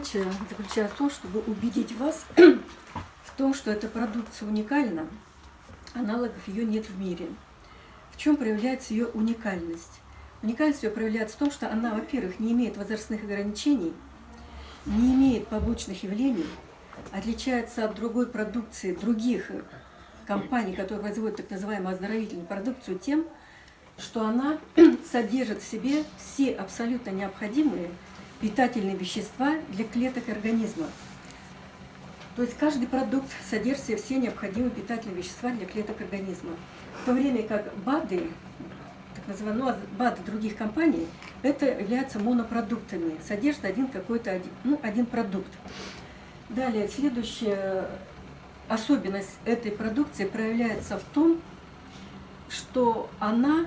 задача заключается в том, чтобы убедить вас в том, что эта продукция уникальна, аналогов ее нет в мире. В чем проявляется ее уникальность? Уникальность ее проявляется в том, что она, во-первых, не имеет возрастных ограничений, не имеет побочных явлений, отличается от другой продукции, других компаний, которые производят так называемую оздоровительную продукцию, тем, что она содержит в себе все абсолютно необходимые питательные вещества для клеток организма. То есть каждый продукт содержит все необходимые питательные вещества для клеток организма. В то время как БАДы, так называемые ну, БАДы других компаний, это являются монопродуктами, содержит один какой-то один, ну, один продукт. Далее, следующая особенность этой продукции проявляется в том, что она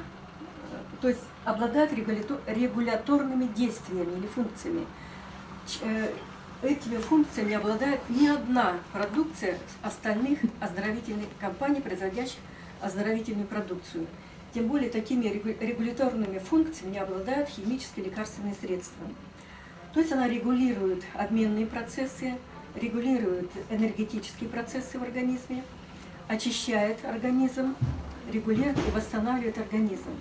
то есть обладает регуляторными действиями или функциями. Э, этими функциями обладает ни одна продукция остальных оздоровительных компаний, производящих оздоровительную продукцию. Тем более такими регуляторными функциями обладают химические лекарственные средства. То есть она регулирует обменные процессы, регулирует энергетические процессы в организме, очищает организм, регулирует и восстанавливает организм.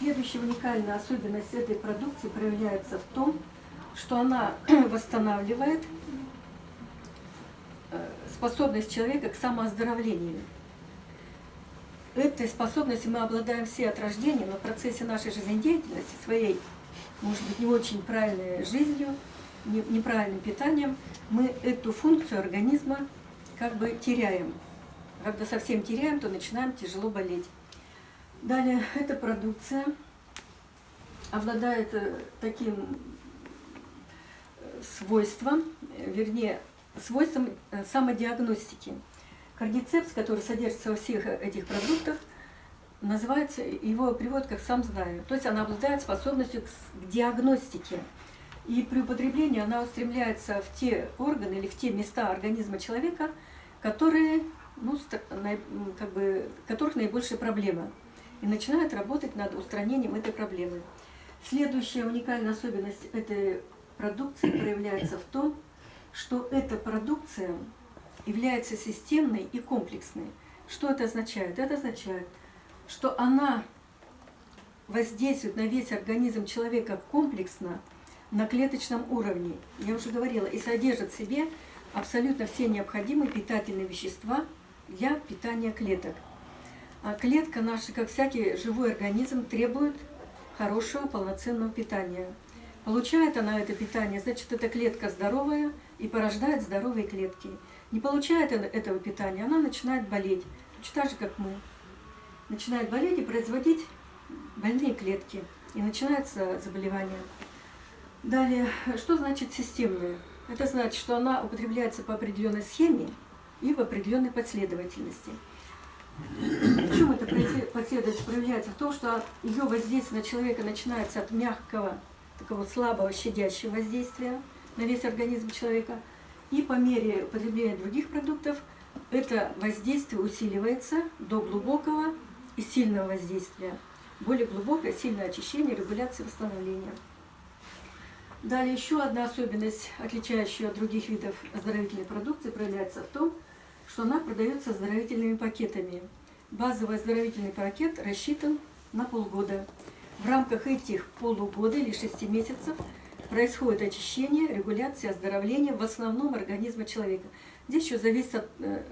Следующая уникальная особенность этой продукции проявляется в том, что она восстанавливает э, способность человека к самооздоровлению. Этой способностью мы обладаем все от рождения, но в процессе нашей жизнедеятельности, своей, может быть, не очень правильной жизнью, неправильным питанием, мы эту функцию организма как бы теряем. Когда совсем теряем, то начинаем тяжело болеть. Далее, эта продукция обладает э, таким э, свойством, э, вернее, свойством самодиагностики. Кардицепс, который содержится во всех этих продуктах, называется, его приводят как «сам знаю». То есть она обладает способностью к диагностике. И при употреблении она устремляется в те органы или в те места организма человека, которые, ну, как бы, которых наибольшая проблема и начинают работать над устранением этой проблемы. Следующая уникальная особенность этой продукции проявляется в том, что эта продукция является системной и комплексной. Что это означает? Это означает, что она воздействует на весь организм человека комплексно, на клеточном уровне, я уже говорила, и содержит в себе абсолютно все необходимые питательные вещества для питания клеток. А клетка наша, как всякий живой организм, требует хорошего полноценного питания. Получает она это питание, значит, эта клетка здоровая и порождает здоровые клетки. Не получает она этого питания, она начинает болеть, точно так же, как мы. Начинает болеть и производить больные клетки. И начинается заболевание. Далее, что значит системная? Это значит, что она употребляется по определенной схеме и в определенной последовательности. В чем эта последовательность проявляется? В том, что ее воздействие на человека начинается от мягкого, такого слабого, щадящего воздействия на весь организм человека. И по мере употребления других продуктов это воздействие усиливается до глубокого и сильного воздействия. Более глубокое, сильное очищение, регуляция, восстановления. Далее еще одна особенность, отличающая от других видов оздоровительной продукции, проявляется в том, что она продается оздоровительными пакетами. Базовый оздоровительный пакет рассчитан на полгода. В рамках этих полугода или шести месяцев происходит очищение, регуляция, оздоровление в основном организма человека. Здесь еще зависит от э,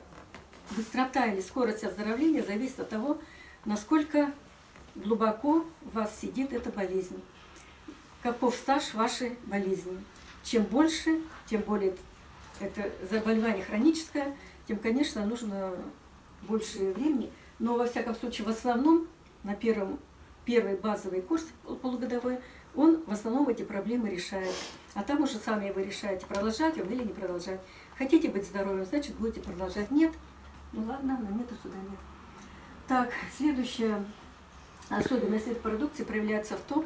быстрота или скорость оздоровления, зависит от того, насколько глубоко в вас сидит эта болезнь. Каков стаж вашей болезни. Чем больше, тем более это заболевание хроническое, тем, конечно, нужно больше времени. Но, во всяком случае, в основном на первом, первый базовый курс полугодовой, он в основном эти проблемы решает. А там уже сами вы решаете, продолжать его или не продолжать. Хотите быть здоровым, значит, будете продолжать. Нет? Ну ладно, на нет и сюда нет. Так, следующая особенность этой продукции проявляется в том,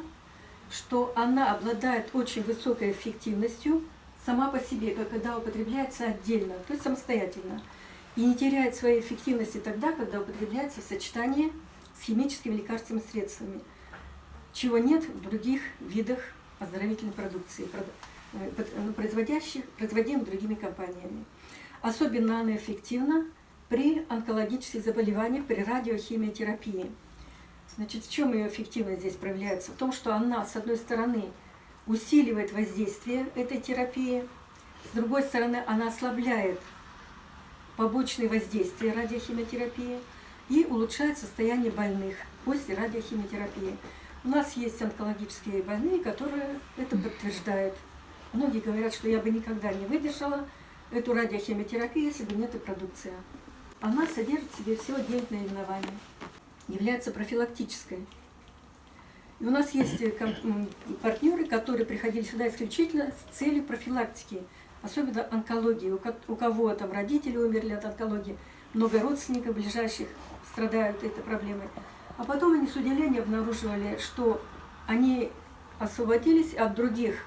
что она обладает очень высокой эффективностью сама по себе, когда употребляется отдельно, то есть самостоятельно. И не теряет своей эффективности тогда, когда употребляется в сочетании с химическими лекарственными средствами, чего нет в других видах оздоровительной продукции. э, ну, производящих, производимых другими компаниями. Особенно она эффективна при онкологических заболеваниях, при радиохимиотерапии. Значит, в чем ее эффективность здесь проявляется? В том, что она, с одной стороны, усиливает воздействие этой терапии, с другой стороны, она ослабляет побочные воздействия радиохимиотерапии и улучшает состояние больных после радиохимиотерапии. У нас есть онкологические больные, которые это подтверждают. Многие говорят, что я бы никогда не выдержала эту радиохимиотерапию, если бы не эта продукция. Она содержит в себе всего 9 наименований, является профилактической. И у нас есть э, партнеры, которые приходили сюда исключительно с целью профилактики, особенно онкологии. У кого там родители умерли от онкологии, много родственников ближайших страдают этой проблемой. А потом они с удивлением обнаруживали, что они освободились от других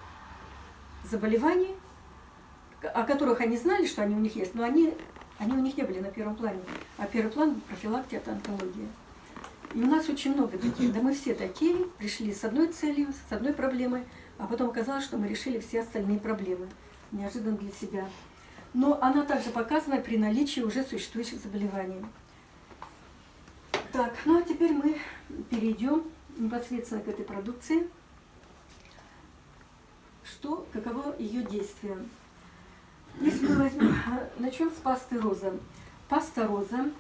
заболеваний, о которых они знали, что они у них есть, но они, они у них не были на первом плане. А первый план – профилактика от онкологии. И у нас очень много таких. Да мы все такие, пришли с одной целью, с одной проблемой, а потом оказалось, что мы решили все остальные проблемы. Неожиданно для себя. Но она также показана при наличии уже существующих заболеваний. Так, ну а теперь мы перейдем непосредственно к этой продукции. Что, каково ее действие? Если мы возьмем, а, начнем с пасты роза. Паста роза,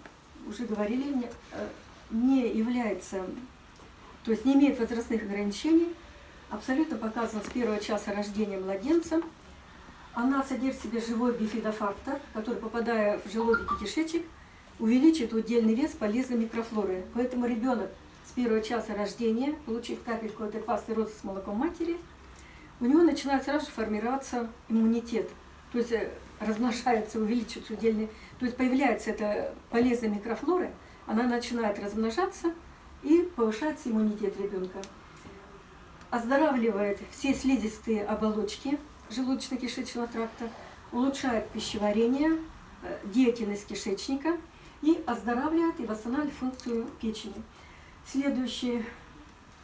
уже говорили, э, не является, то есть не имеет возрастных ограничений, абсолютно показана с первого часа рождения младенца. Она содержит в себе живой бифидофактор, который, попадая в желудок и кишечник, увеличит удельный вес полезной микрофлоры. Поэтому ребенок с первого часа рождения, получив капельку этой пасты розы с молоком матери, у него начинает сразу же формироваться иммунитет. То есть э, размножается, увеличивается удельный, то есть появляется эта полезная микрофлора, она начинает размножаться и повышается иммунитет ребенка. Оздоравливает все слизистые оболочки желудочно-кишечного тракта, улучшает пищеварение, э, деятельность кишечника – и оздоравливает и восстанавливает функцию печени. Следующий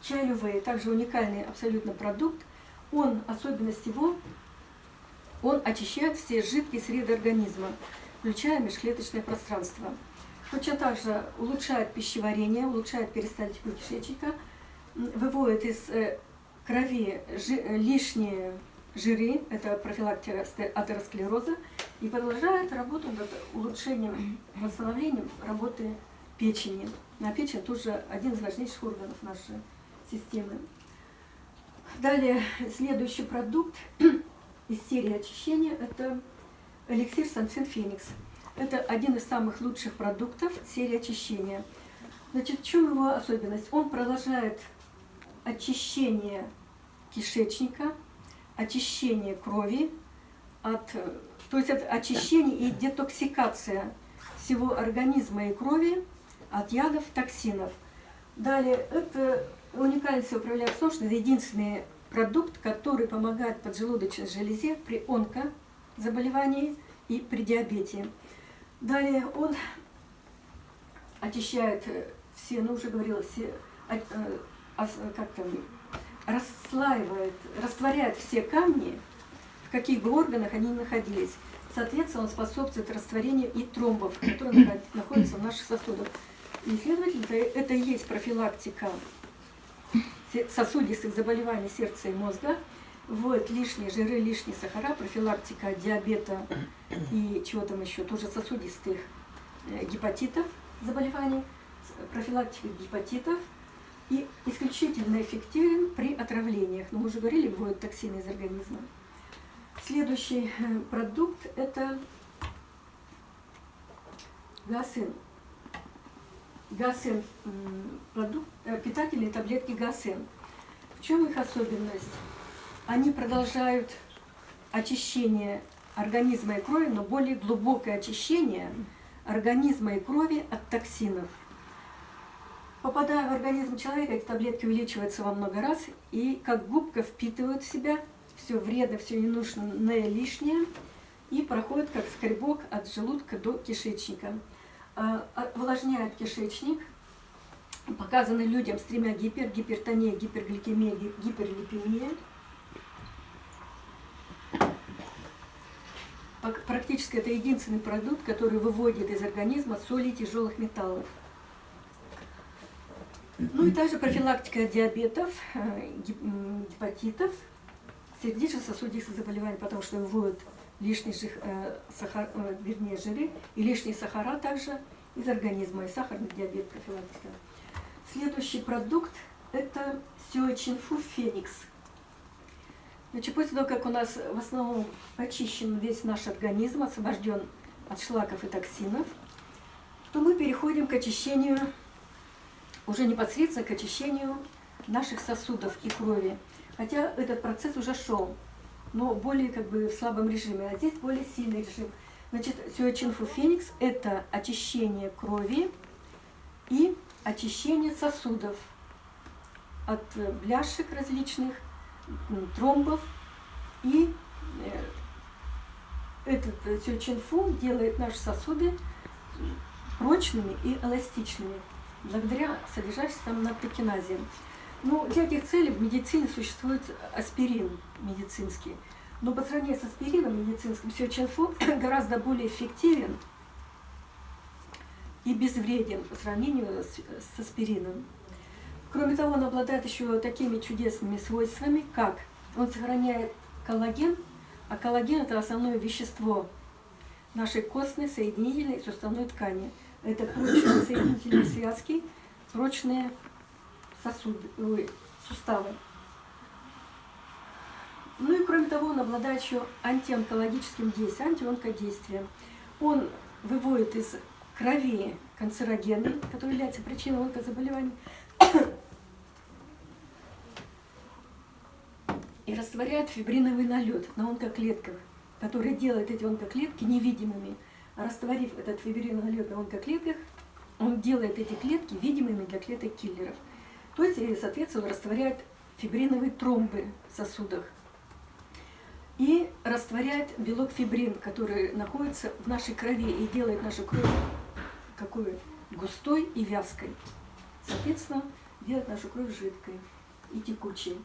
чай лювей, также уникальный абсолютно продукт. Он, особенность его, он очищает все жидкие среды организма, включая межклеточное пространство. Точно так же улучшает пищеварение, улучшает перистальтику кишечника, выводит из э, крови лишние жиры, это профилактика атеросклероза, и продолжает работу над улучшением, восстановлением работы печени. На печень тоже один из важнейших органов нашей системы. Далее, следующий продукт из серии очищения – это эликсир Санцин Феникс. Это один из самых лучших продуктов серии очищения. Значит, в чем его особенность? Он продолжает очищение кишечника, очищение крови, от, то есть это очищение и детоксикация всего организма и крови от ядов, токсинов. Далее, это в том, что это единственный продукт, который помогает поджелудочной железе при онкозаболевании и при диабете. Далее он очищает все, ну уже говорила, все, э, как там, расслаивает, растворяет все камни, в каких бы органах они ни находились. Соответственно, он способствует растворению и тромбов, которые находятся в наших сосудах. И, следовательно, это и есть профилактика сосудистых заболеваний сердца и мозга, вот лишние жиры, лишние сахара, профилактика диабета и чего там еще, тоже сосудистых э, гепатитов, заболеваний, профилактика гепатитов – и исключительно эффективен при отравлениях. Но мы уже говорили, выводят токсины из организма. Следующий э, продукт – это гасен. Гасен – продукт, э, питательные таблетки гасен. В чем их особенность? Они продолжают очищение организма и крови, но более глубокое очищение организма и крови от токсинов – Попадая в организм человека, эти таблетки увеличиваются во много раз и как губка впитывают в себя все вредно, все ненужное, лишнее и проходит как скребок от желудка до кишечника. А, а, увлажняет кишечник, показаны людям с тремя гипер, гипертония, гипергликемия, гиперлипемия. Практически это единственный продукт, который выводит из организма соли тяжелых металлов. Ну и также профилактика диабетов, э, гепатитов, сердечно-сосудистых заболеваний, потому что выводят лишний жир, э, сахар, э, вернее, жиры и лишние сахара также из организма, и сахарный диабет профилактика. Следующий продукт – это сиочинфу феникс. Значит, после того, как у нас в основном очищен весь наш организм, освобожден от шлаков и токсинов, то мы переходим к очищению, уже непосредственно к очищению наших сосудов и крови. Хотя этот процесс уже шел, но более как бы в слабом режиме, а здесь более сильный режим. Значит, сюэчинфу феникс – это очищение крови и очищение сосудов от бляшек различных, тромбов. И э, этот сюэчинфу делает наши сосуды прочными и эластичными, благодаря содержащейся там натрикиназе. Ну, для этих целей в медицине существует аспирин медицинский. Но по сравнению с аспирином медицинским, сиочинфу гораздо более эффективен и безвреден по сравнению с, с аспирином. Кроме того, он обладает еще такими чудесными свойствами, как он сохраняет коллаген, а коллаген – это основное вещество нашей костной, соединительной суставной ткани. Это прочные соединительные связки, прочные сосуды, ой, суставы. Ну и кроме того, он обладает еще антионкологическим действием, антионкодействием. Он выводит из крови канцерогены, которые являются причиной онкозаболеваний, растворяет фибриновый налет на онкоклетках, который делает эти онкоклетки невидимыми. А растворив этот фибриновый налет на онкоклетках, он делает эти клетки видимыми для клеток киллеров. То есть, соответственно, он растворяет фибриновые тромбы в сосудах и растворяет белок фибрин, который находится в нашей крови и делает нашу кровь какой густой и вязкой. Соответственно, делает нашу кровь жидкой и текучей.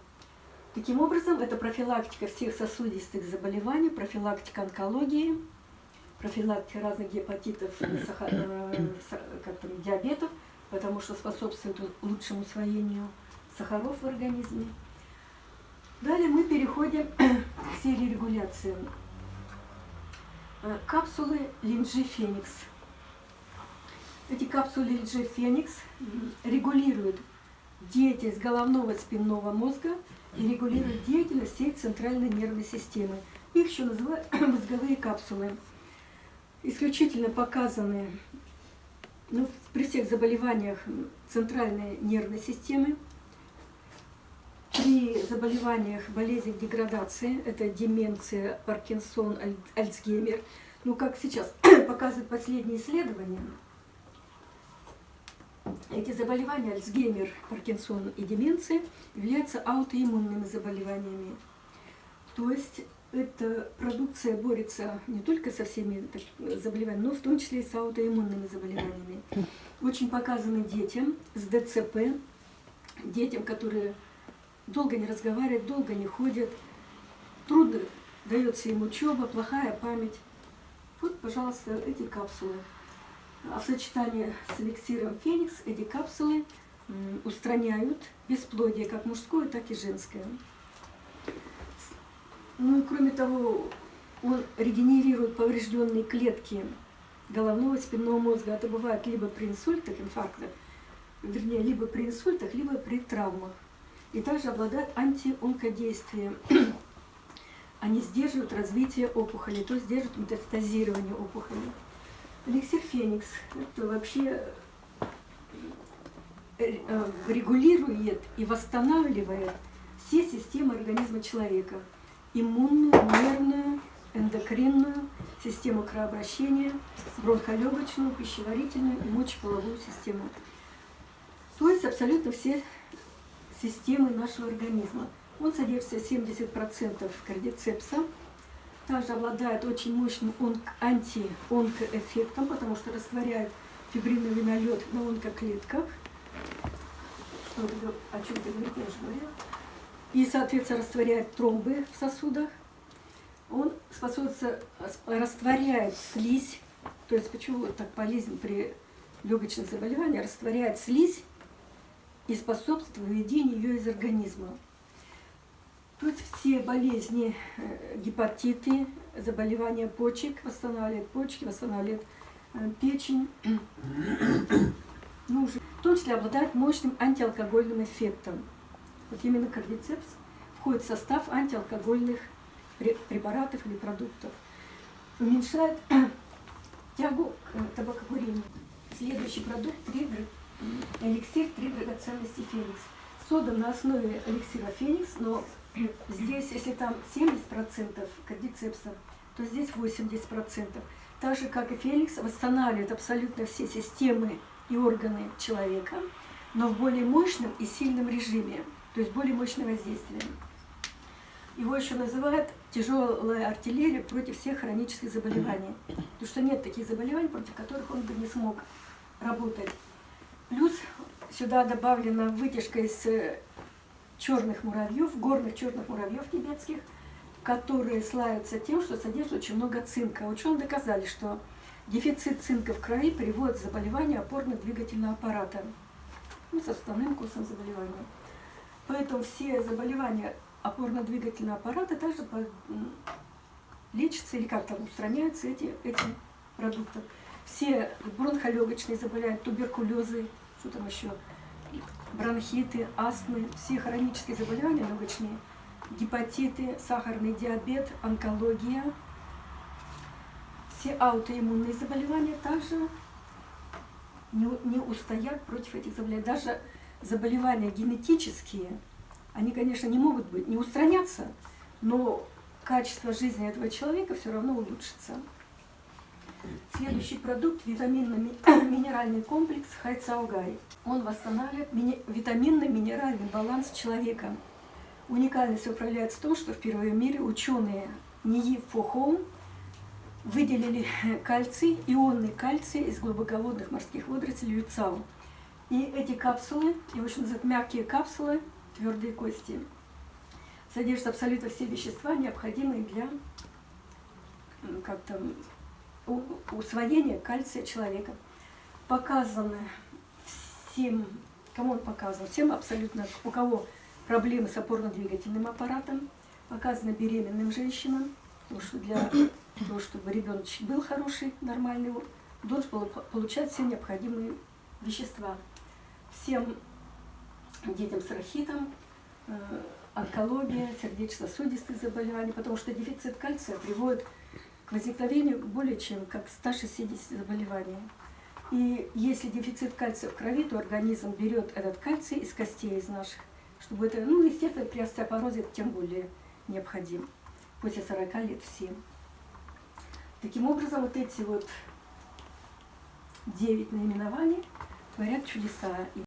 Таким образом, это профилактика всех сосудистых заболеваний, профилактика онкологии, профилактика разных гепатитов, сахар, э, как там, диабетов, потому что способствует лучшему усвоению сахаров в организме. Далее мы переходим к серии регуляции. Э, капсулы линджи Феникс. Эти капсулы линджи Феникс регулируют деятельность головного спинного мозга и регулируют деятельность всей центральной нервной системы. Их еще называют мозговые капсулы. Исключительно показаны ну, при всех заболеваниях центральной нервной системы, при заболеваниях, болезнях деградации, это деменция, Паркинсон, Альцгеймер, ну, как сейчас показывают последние исследования, эти заболевания, Альцгеймер, Паркинсон и деменция, являются аутоиммунными заболеваниями. То есть эта продукция борется не только со всеми заболеваниями, но в том числе и с аутоиммунными заболеваниями. Очень показаны детям с ДЦП, детям, которые долго не разговаривают, долго не ходят, трудно дается им учеба, плохая память. Вот, пожалуйста, эти капсулы. А в сочетании с эликсиром Феникс эти капсулы устраняют бесплодие, как мужское, так и женское. Ну и кроме того, он регенерирует поврежденные клетки головного и спинного мозга. Это бывает либо при инсультах, инфарктах, вернее, либо при инсультах, либо при травмах. И также обладает антионкодействием. Они сдерживают развитие опухоли, то есть сдерживают метастазирование опухоли. Эликсир Феникс – это вообще э, э, регулирует и восстанавливает все системы организма человека – иммунную, нервную, эндокринную, систему кровообращения, бронхолегочную, пищеварительную и мочеполовую систему. То есть абсолютно все системы нашего организма. Он содержится 70% кардицепса, также обладает очень мощным антионкоэффектом, потому что растворяет фибриновый налет на онкоклетках. Что, о чем ты говоришь, я уже говорила и, соответственно, растворяет тромбы в сосудах. Он способствует, растворяет слизь, то есть почему так болезнь при легочных заболеваниях, растворяет слизь и способствует выведению ее из организма. Есть все болезни, э, гепатиты, заболевания почек, восстанавливает почки, восстанавливает э, печень, ну, уже, в том числе обладает мощным антиалкогольным эффектом. Вот именно кардицепс входит в состав антиалкогольных препаратов или продуктов. Уменьшает тягу к э, табакокурению. Следующий продукт – эликсир «Три драгоценности Феникс». Создан на основе эликсира Феникс, но здесь, если там 70% кардицепса, то здесь 80%. Так же, как и Феникс, восстанавливает абсолютно все системы и органы человека, но в более мощном и сильном режиме, то есть более мощное воздействие. Его еще называют тяжелая артиллерия против всех хронических заболеваний. Потому что нет таких заболеваний, против которых он бы не смог работать. Плюс сюда добавлена вытяжка из э, черных муравьев, горных черных муравьев тибетских, которые славятся тем, что содержат очень много цинка. Ученые доказали, что дефицит цинка в крови приводит к заболеванию опорно-двигательного аппарата, ну, с основным курсом заболевания. Поэтому все заболевания опорно-двигательного аппарата также лечатся или как-то устраняются эти, этим продуктом. Все бронхолегочные заболевания, туберкулезы, что там еще, бронхиты, астмы, все хронические заболевания легочные, гепатиты, сахарный диабет, онкология, все аутоиммунные заболевания также не, не устоят против этих заболеваний. Даже заболевания генетические, они, конечно, не могут быть, не устранятся, но качество жизни этого человека все равно улучшится. Следующий продукт – витаминно-минеральный комплекс Хайцаугай. Он восстанавливает витаминно-минеральный баланс человека. Уникальность управляется в том, что впервые в мире ученые НИИ Фохоум выделили кальций, ионный кальций из глубоководных морских водорослей Юцау. И эти капсулы, его еще называют мягкие капсулы, твердые кости, содержат абсолютно все вещества, необходимые для как там, усвоения кальция человека. Показаны всем, кому он показан, всем абсолютно, у кого проблемы с опорно-двигательным аппаратом, показано беременным женщинам, потому что для того, чтобы ребеночек был хороший, нормальный, должен получать все необходимые вещества. Всем детям с рахитом, э, онкология, сердечно-сосудистые заболевания, потому что дефицит кальция приводит к возникновению более чем как 160 заболеваний. И если дефицит кальция в крови, то организм берет этот кальций из костей, из наших, чтобы это, ну, естественно, при остеопорозе тем более необходим, после 40 лет всем. Таким образом, вот эти вот девять наименований творят чудеса.